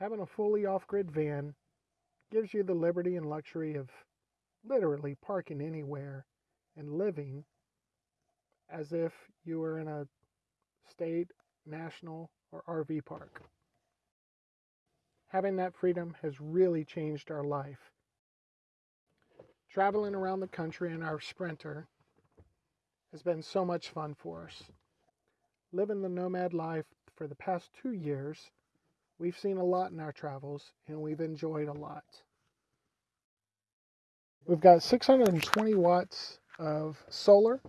Having a fully off grid van gives you the liberty and luxury of literally parking anywhere and living as if you were in a state, national, or RV park. Having that freedom has really changed our life. Traveling around the country in our Sprinter has been so much fun for us. Living the nomad life for the past two years, we've seen a lot in our travels and we've enjoyed a lot. We've got 620 watts of solar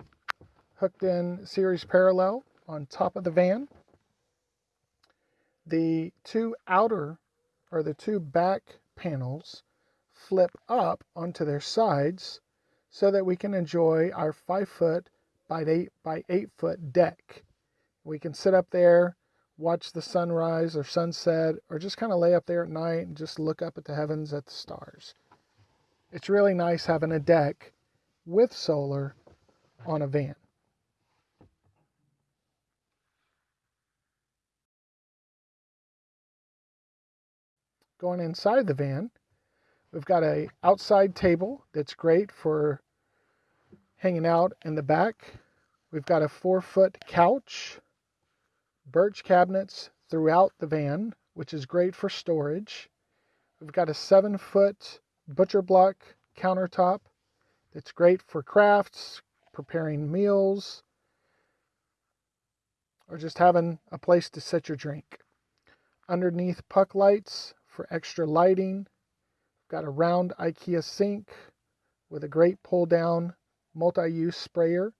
hooked in series parallel on top of the van. The two outer or the two back panels flip up onto their sides so that we can enjoy our five foot by eight by eight foot deck. We can sit up there, watch the sunrise or sunset, or just kind of lay up there at night and just look up at the heavens at the stars. It's really nice having a deck with solar on a van. Going inside the van, we've got a outside table that's great for hanging out in the back. We've got a four foot couch, birch cabinets throughout the van, which is great for storage. We've got a seven foot butcher block countertop that's great for crafts, preparing meals, or just having a place to set your drink. Underneath puck lights for extra lighting. We've got a round IKEA sink with a great pull down multi use sprayer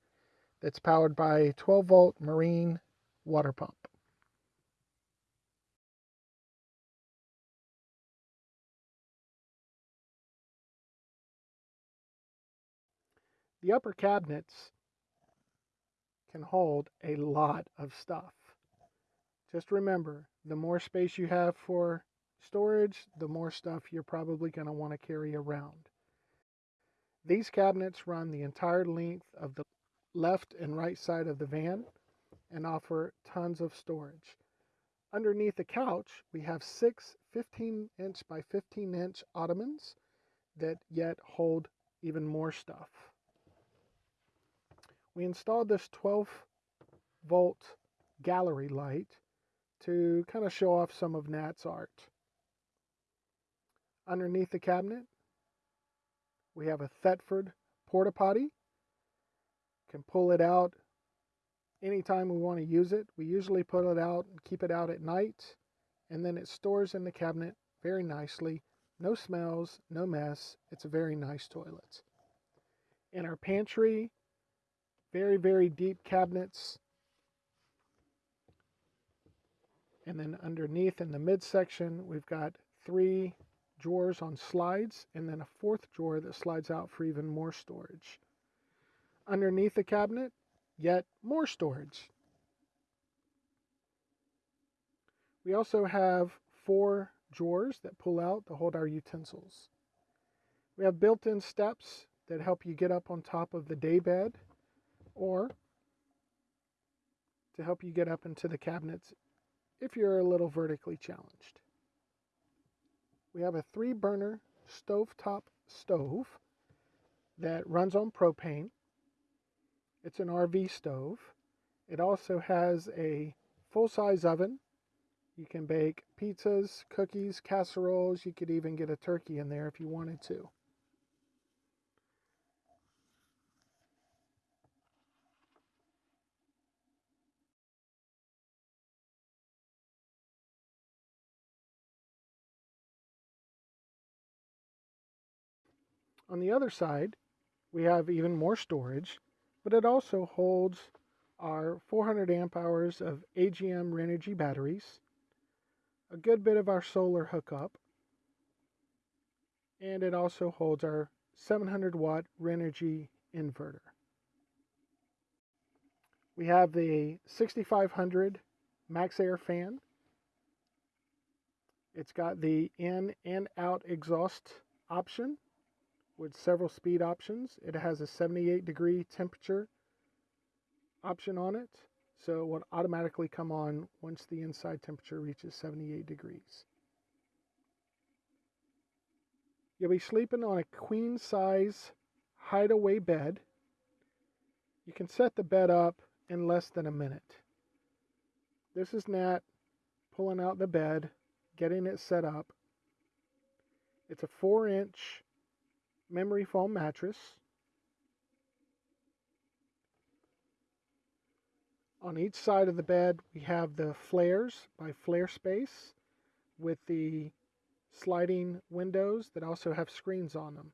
that's powered by a 12 volt marine water pump. The upper cabinets can hold a lot of stuff. Just remember, the more space you have for storage, the more stuff you're probably going to want to carry around. These cabinets run the entire length of the left and right side of the van and offer tons of storage. Underneath the couch, we have six 15 inch by 15 inch ottomans that yet hold even more stuff. We installed this 12 volt gallery light to kind of show off some of Nat's art. Underneath the cabinet, we have a Thetford porta potty. Can pull it out anytime we want to use it. We usually put it out and keep it out at night, and then it stores in the cabinet very nicely. No smells, no mess. It's a very nice toilet. In our pantry, very, very deep cabinets. And then underneath in the midsection, we've got three drawers on slides, and then a fourth drawer that slides out for even more storage. Underneath the cabinet, yet more storage. We also have four drawers that pull out to hold our utensils. We have built-in steps that help you get up on top of the daybed or to help you get up into the cabinets if you're a little vertically challenged we have a three burner stovetop stove that runs on propane. It's an RV stove. It also has a full size oven. You can bake pizzas, cookies, casseroles. You could even get a turkey in there if you wanted to. On the other side, we have even more storage, but it also holds our 400 amp hours of AGM Renogy batteries, a good bit of our solar hookup, and it also holds our 700 watt Renogy inverter. We have the 6500 MaxxAir fan. It's got the in and out exhaust option with several speed options. It has a 78 degree temperature option on it, so it will automatically come on once the inside temperature reaches 78 degrees. You'll be sleeping on a queen size hideaway bed. You can set the bed up in less than a minute. This is Nat pulling out the bed, getting it set up. It's a 4 inch memory foam mattress. On each side of the bed, we have the flares by Flare Space with the sliding windows that also have screens on them.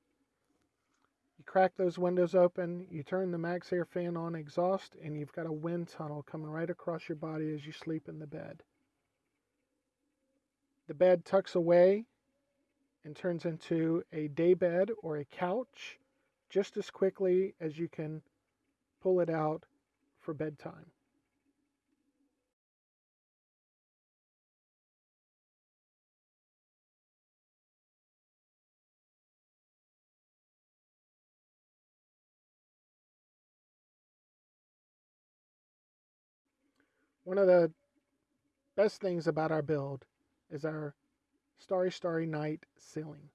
You crack those windows open, you turn the MaxxAir fan on exhaust, and you've got a wind tunnel coming right across your body as you sleep in the bed. The bed tucks away and turns into a day bed or a couch just as quickly as you can pull it out for bedtime. One of the best things about our build is our Starry Starry Night ceiling.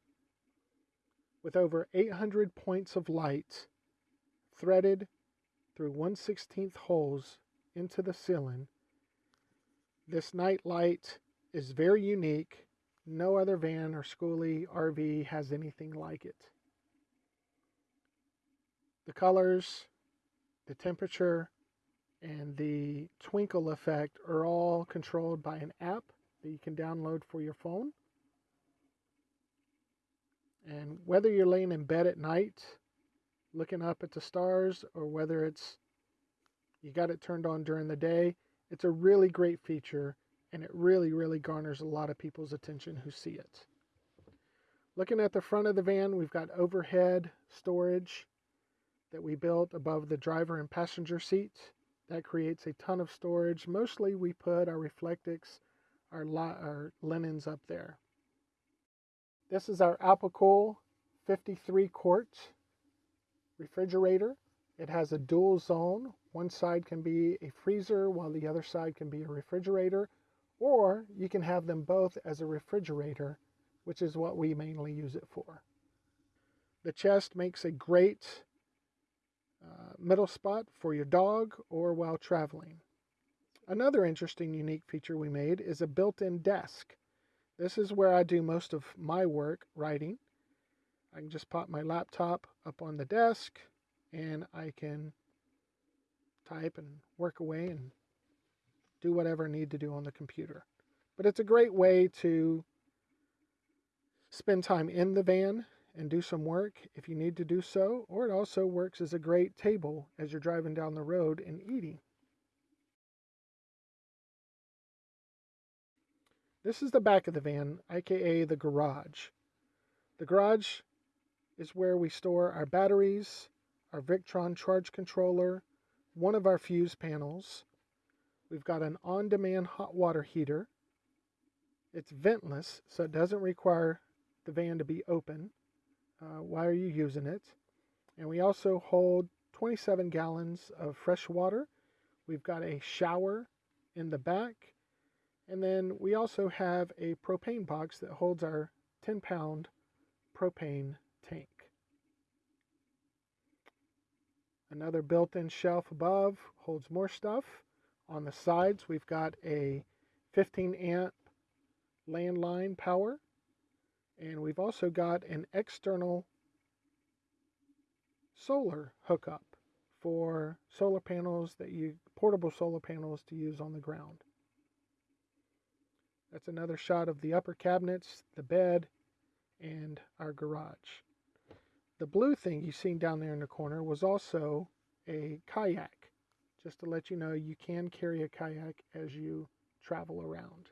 With over 800 points of light threaded through 1 16th holes into the ceiling, this night light is very unique. No other van or schoolie RV has anything like it. The colors, the temperature, and the twinkle effect are all controlled by an app that you can download for your phone. And whether you're laying in bed at night looking up at the stars or whether it's you got it turned on during the day, it's a really great feature and it really, really garners a lot of people's attention who see it. Looking at the front of the van, we've got overhead storage that we built above the driver and passenger seats. That creates a ton of storage. Mostly we put our Reflectix, our, our linens up there. This is our Alpicool 53 quart refrigerator. It has a dual zone. One side can be a freezer while the other side can be a refrigerator. Or you can have them both as a refrigerator, which is what we mainly use it for. The chest makes a great uh, middle spot for your dog or while traveling. Another interesting unique feature we made is a built-in desk. This is where I do most of my work writing. I can just pop my laptop up on the desk and I can type and work away and do whatever I need to do on the computer. But it's a great way to spend time in the van and do some work if you need to do so, or it also works as a great table as you're driving down the road and eating. This is the back of the van, aka the garage. The garage is where we store our batteries, our Victron charge controller, one of our fuse panels. We've got an on-demand hot water heater. It's ventless, so it doesn't require the van to be open uh, why are you using it? And we also hold 27 gallons of fresh water. We've got a shower in the back. And then we also have a propane box that holds our 10 pound propane tank. Another built-in shelf above holds more stuff. On the sides, we've got a 15 amp landline power and we've also got an external solar hookup for solar panels that you portable solar panels to use on the ground. That's another shot of the upper cabinets, the bed, and our garage. The blue thing you seen down there in the corner was also a kayak. Just to let you know, you can carry a kayak as you travel around.